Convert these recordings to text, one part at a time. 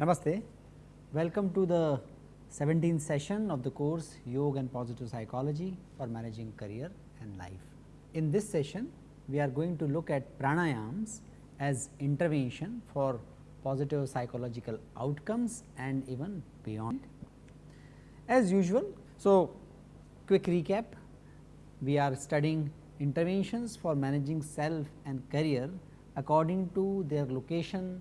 Namaste. Welcome to the 17th session of the course Yoga and Positive Psychology for Managing Career and Life. In this session, we are going to look at pranayams as intervention for positive psychological outcomes and even beyond. As usual, so quick recap, we are studying interventions for managing self and career according to their location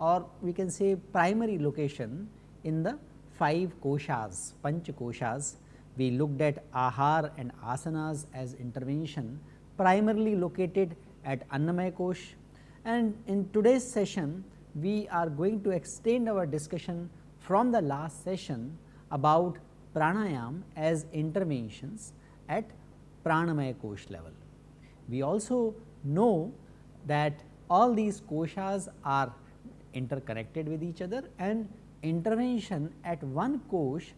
or we can say primary location in the 5 koshas, panch koshas. We looked at ahar and asanas as intervention primarily located at Annamaya kosh and in today's session we are going to extend our discussion from the last session about pranayam as interventions at pranamaya kosh level. We also know that all these koshas are interconnected with each other and intervention at one kosh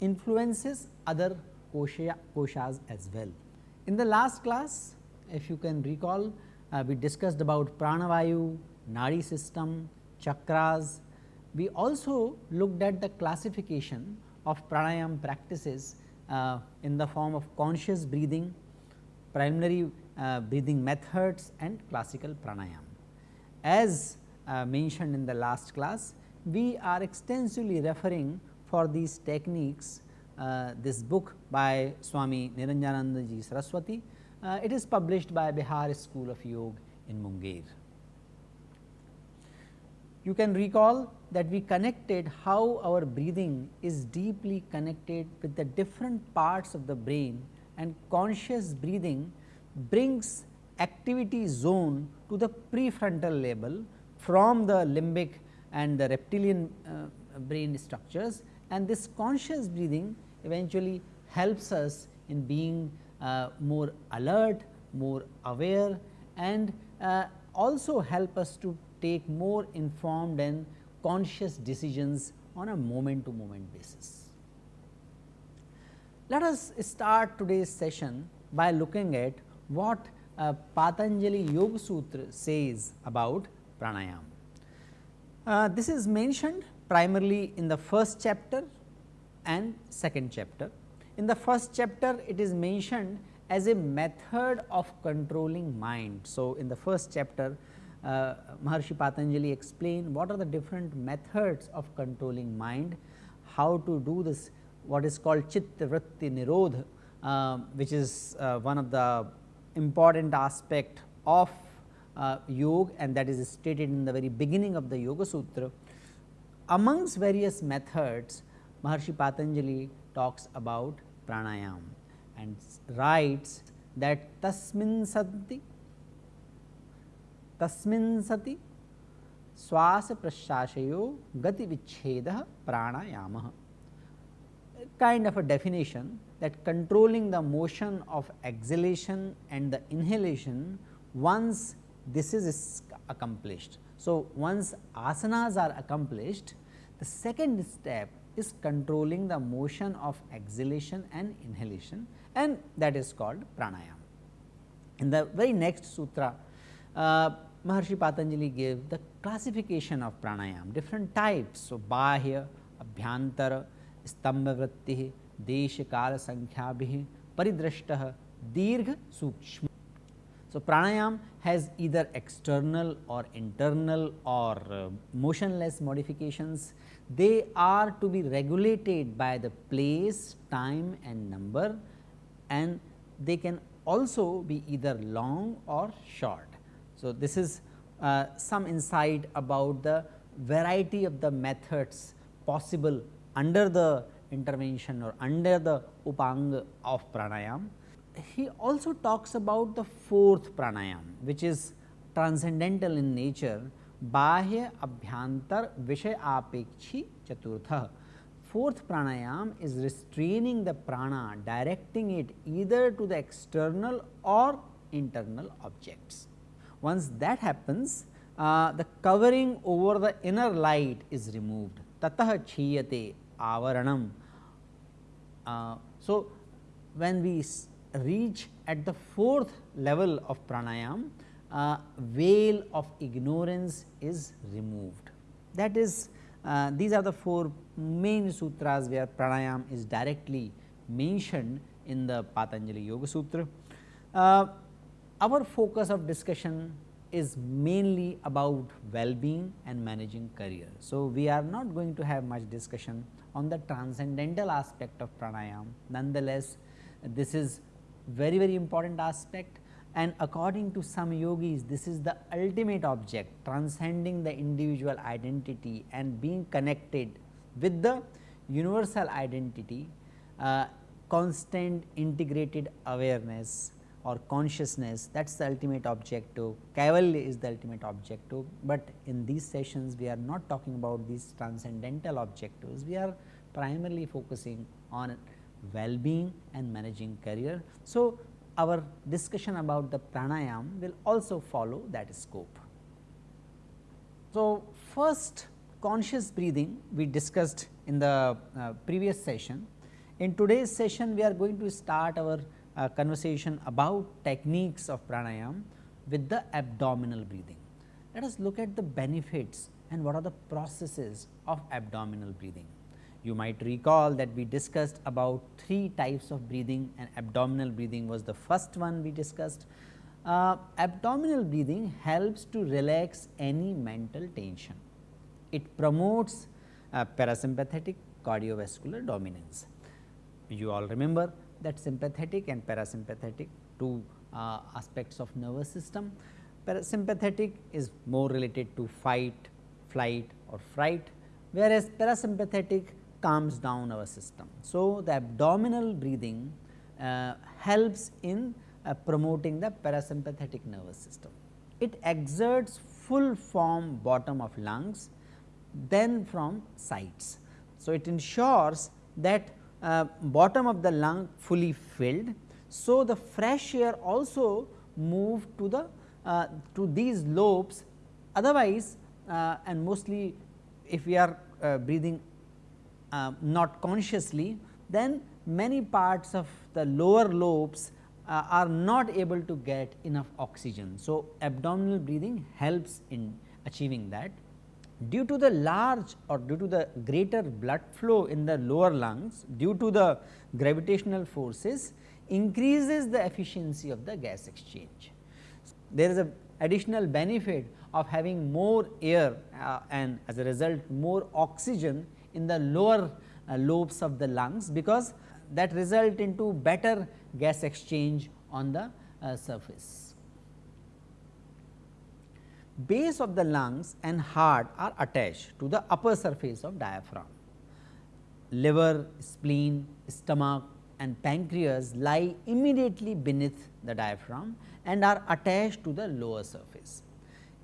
influences other kosha, koshas as well. In the last class if you can recall uh, we discussed about pranavayu, nadi system, chakras. We also looked at the classification of pranayam practices uh, in the form of conscious breathing, primary uh, breathing methods and classical pranayam. As uh, mentioned in the last class, we are extensively referring for these techniques uh, this book by Swami Niranjanananda ji Saraswati. Uh, it is published by Bihar School of Yoga in Munger. You can recall that we connected how our breathing is deeply connected with the different parts of the brain and conscious breathing brings activity zone to the prefrontal level from the limbic and the reptilian uh, brain structures and this conscious breathing eventually helps us in being uh, more alert, more aware and uh, also help us to take more informed and conscious decisions on a moment to moment basis. Let us start today's session by looking at what uh, Patanjali Yoga Sutra says about pranayam. Uh, this is mentioned primarily in the first chapter and second chapter. In the first chapter it is mentioned as a method of controlling mind. So, in the first chapter uh, Maharshi Patanjali explained what are the different methods of controlling mind, how to do this what is called chitta vritti nirodha, uh, which is uh, one of the important aspect of uh, yoga and that is stated in the very beginning of the Yoga Sutra. Amongst various methods, Maharshi Patanjali talks about pranayam and writes that tasmin santi tasmin sati swasa prashashayo gati vicheda pranayama kind of a definition that controlling the motion of exhalation and the inhalation once this is accomplished. So, once asanas are accomplished, the second step is controlling the motion of exhalation and inhalation and that is called pranayam. In the very next sutra, uh, Maharshi Patanjali gave the classification of pranayam, different types. So, bahya, abhyantara, stambha vritti, desha kala sankhya paridrashta, dirgha, sukshma. So, pranayam has either external or internal or uh, motionless modifications. They are to be regulated by the place, time and number and they can also be either long or short. So, this is uh, some insight about the variety of the methods possible under the intervention or under the upang of pranayam he also talks about the fourth pranayam which is transcendental in nature bahya abhyantar vishay apekshi chaturtha. Fourth pranayam is restraining the prana directing it either to the external or internal objects. Once that happens uh, the covering over the inner light is removed tatah chhiyate avaranam. Uh, so, when we reach at the fourth level of pranayam, uh, veil of ignorance is removed. That is uh, these are the four main sutras where pranayam is directly mentioned in the Patanjali Yoga Sutra. Uh, our focus of discussion is mainly about well-being and managing career. So, we are not going to have much discussion on the transcendental aspect of pranayam. Nonetheless, this is very very important aspect and according to some yogis this is the ultimate object transcending the individual identity and being connected with the universal identity uh, constant integrated awareness or consciousness. That is the ultimate objective, Kaivalya is the ultimate objective, but in these sessions we are not talking about these transcendental objectives, we are primarily focusing on well-being and managing career. So, our discussion about the pranayam will also follow that scope. So, first conscious breathing we discussed in the uh, previous session. In today's session we are going to start our uh, conversation about techniques of pranayam with the abdominal breathing. Let us look at the benefits and what are the processes of abdominal breathing. You might recall that we discussed about three types of breathing and abdominal breathing was the first one we discussed. Uh, abdominal breathing helps to relax any mental tension. It promotes uh, parasympathetic cardiovascular dominance. You all remember that sympathetic and parasympathetic two uh, aspects of nervous system. Parasympathetic is more related to fight, flight or fright, whereas parasympathetic calms down our system. So, the abdominal breathing uh, helps in uh, promoting the parasympathetic nervous system. It exerts full form bottom of lungs then from sides. So, it ensures that uh, bottom of the lung fully filled. So, the fresh air also move to the uh, to these lobes otherwise uh, and mostly if we are uh, breathing uh, not consciously then many parts of the lower lobes uh, are not able to get enough oxygen. So, abdominal breathing helps in achieving that due to the large or due to the greater blood flow in the lower lungs due to the gravitational forces increases the efficiency of the gas exchange. There is a additional benefit of having more air uh, and as a result more oxygen in the lower uh, lobes of the lungs because that result into better gas exchange on the uh, surface base of the lungs and heart are attached to the upper surface of diaphragm. Liver, spleen, stomach and pancreas lie immediately beneath the diaphragm and are attached to the lower surface.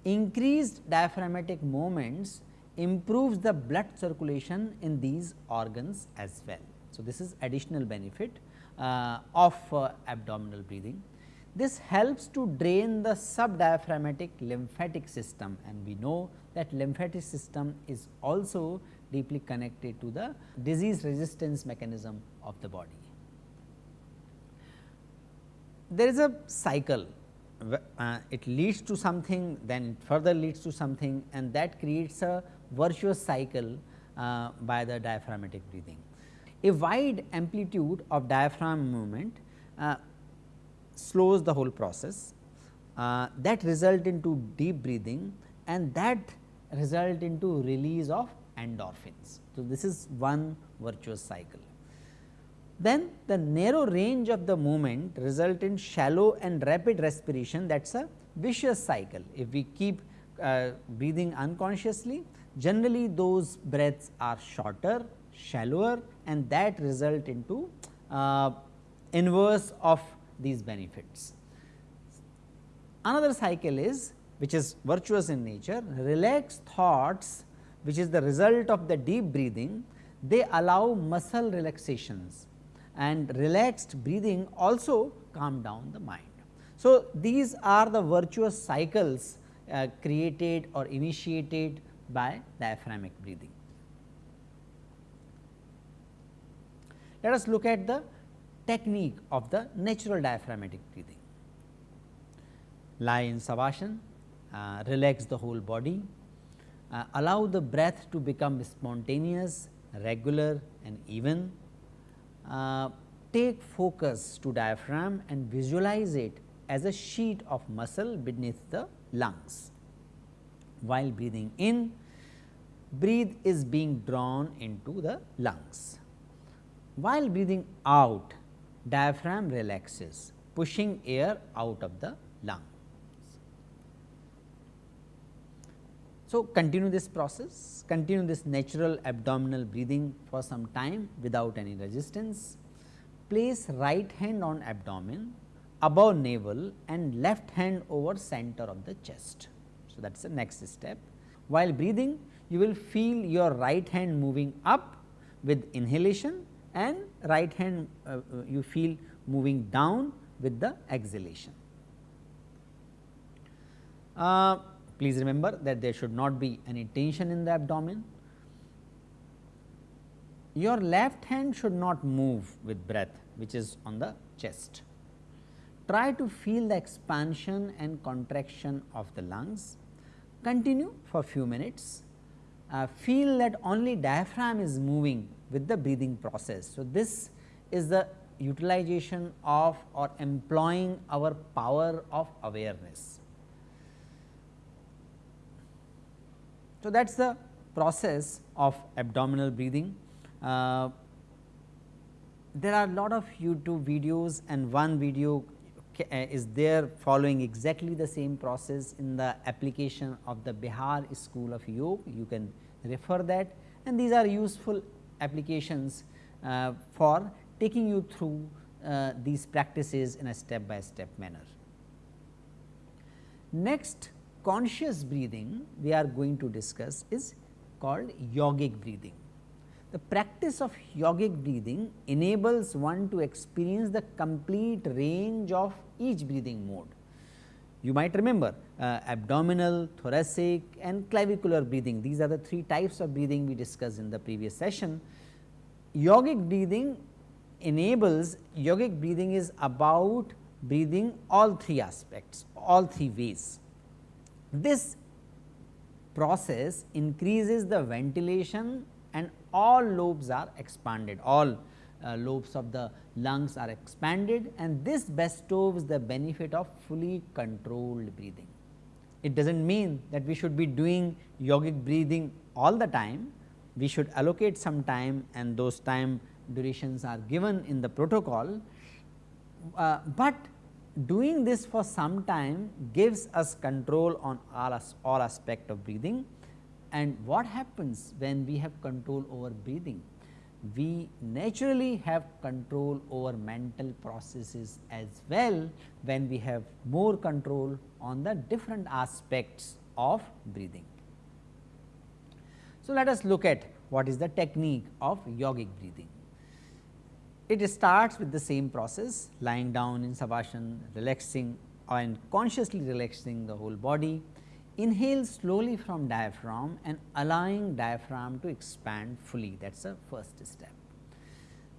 Increased diaphragmatic movements improves the blood circulation in these organs as well. So, this is additional benefit uh, of uh, abdominal breathing. This helps to drain the subdiaphragmatic lymphatic system and we know that lymphatic system is also deeply connected to the disease resistance mechanism of the body. There is a cycle, uh, it leads to something then it further leads to something and that creates a virtuous cycle uh, by the diaphragmatic breathing. A wide amplitude of diaphragm movement uh, slows the whole process uh, that result into deep breathing and that result into release of endorphins. So, this is one virtuous cycle. Then the narrow range of the movement result in shallow and rapid respiration that is a vicious cycle. If we keep uh, breathing unconsciously generally those breaths are shorter, shallower and that result into uh, inverse of these benefits. Another cycle is which is virtuous in nature relaxed thoughts which is the result of the deep breathing they allow muscle relaxations and relaxed breathing also calm down the mind. So, these are the virtuous cycles uh, created or initiated by diaphragmic breathing. Let us look at the technique of the natural diaphragmatic breathing. Lie in Savasana, uh, relax the whole body, uh, allow the breath to become spontaneous, regular and even. Uh, take focus to diaphragm and visualize it as a sheet of muscle beneath the lungs. While breathing in, breathe is being drawn into the lungs. While breathing out, diaphragm relaxes, pushing air out of the lung. So, continue this process, continue this natural abdominal breathing for some time without any resistance. Place right hand on abdomen above navel and left hand over center of the chest. So, that is the next step. While breathing, you will feel your right hand moving up with inhalation and right hand uh, uh, you feel moving down with the exhalation. Uh, please remember that there should not be any tension in the abdomen. Your left hand should not move with breath which is on the chest. Try to feel the expansion and contraction of the lungs. Continue for a few minutes. Uh, feel that only diaphragm is moving with the breathing process. So, this is the utilization of or employing our power of awareness. So, that is the process of abdominal breathing. Uh, there are a lot of YouTube videos and one video is there following exactly the same process in the application of the Bihar School of Yoga. You can refer that and these are useful applications uh, for taking you through uh, these practices in a step by step manner. Next conscious breathing we are going to discuss is called yogic breathing. The practice of yogic breathing enables one to experience the complete range of each breathing mode. You might remember uh, abdominal, thoracic and clavicular breathing. These are the three types of breathing we discussed in the previous session. Yogic breathing enables, yogic breathing is about breathing all three aspects, all three ways. This process increases the ventilation all lobes are expanded, all uh, lobes of the lungs are expanded and this bestows the benefit of fully controlled breathing. It does not mean that we should be doing yogic breathing all the time, we should allocate some time and those time durations are given in the protocol, uh, but doing this for some time gives us control on all, all aspect of breathing and what happens when we have control over breathing? We naturally have control over mental processes as well when we have more control on the different aspects of breathing. So, let us look at what is the technique of yogic breathing. It starts with the same process lying down in savasana, relaxing and consciously relaxing the whole body Inhale slowly from diaphragm and allowing diaphragm to expand fully that is the first step.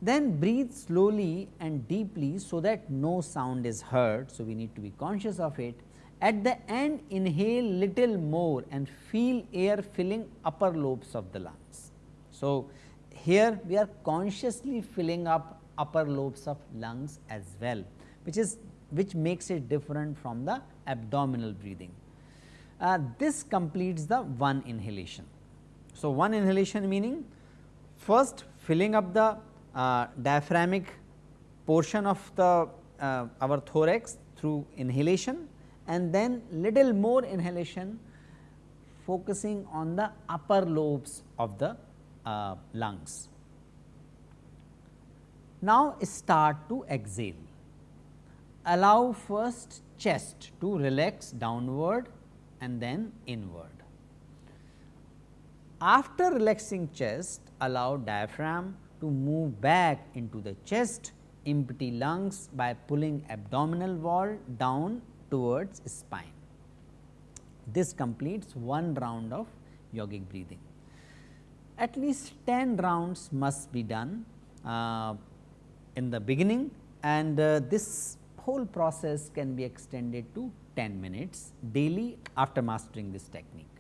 Then breathe slowly and deeply so that no sound is heard. So, we need to be conscious of it. At the end inhale little more and feel air filling upper lobes of the lungs. So, here we are consciously filling up upper lobes of lungs as well which is which makes it different from the abdominal breathing uh, this completes the one inhalation. So, one inhalation meaning first filling up the uh, diaphragmic portion of the uh, our thorax through inhalation and then little more inhalation focusing on the upper lobes of the uh, lungs. Now, start to exhale. Allow first chest to relax downward and then inward. After relaxing chest, allow diaphragm to move back into the chest, empty lungs by pulling abdominal wall down towards spine. This completes one round of yogic breathing. At least 10 rounds must be done uh, in the beginning and uh, this whole process can be extended to 10 minutes daily after mastering this technique.